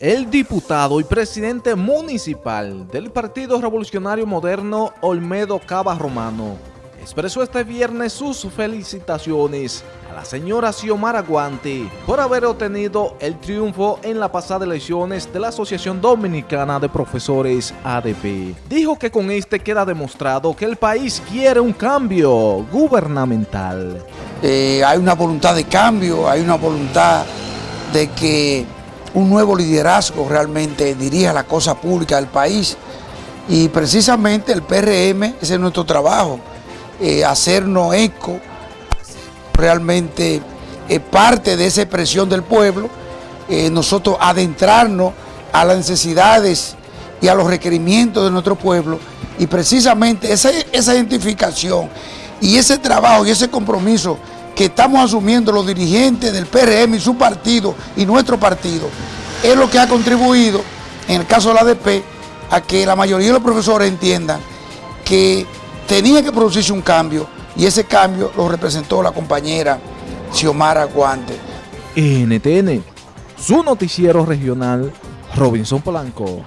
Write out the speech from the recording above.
El diputado y presidente municipal del Partido Revolucionario Moderno, Olmedo Cava Romano, expresó este viernes sus felicitaciones a la señora Xiomara Guante por haber obtenido el triunfo en la pasada elecciones de la Asociación Dominicana de Profesores ADP. Dijo que con este queda demostrado que el país quiere un cambio gubernamental. Eh, hay una voluntad de cambio, hay una voluntad de que un nuevo liderazgo realmente dirija la cosa pública del país. Y precisamente el PRM, ese es nuestro trabajo, eh, hacernos eco, realmente eh, parte de esa expresión del pueblo, eh, nosotros adentrarnos a las necesidades y a los requerimientos de nuestro pueblo. Y precisamente esa, esa identificación y ese trabajo y ese compromiso que estamos asumiendo los dirigentes del PRM y su partido y nuestro partido, es lo que ha contribuido, en el caso de la ADP, a que la mayoría de los profesores entiendan que tenía que producirse un cambio y ese cambio lo representó la compañera Xiomara Guante. NTN, su noticiero regional, Robinson Polanco.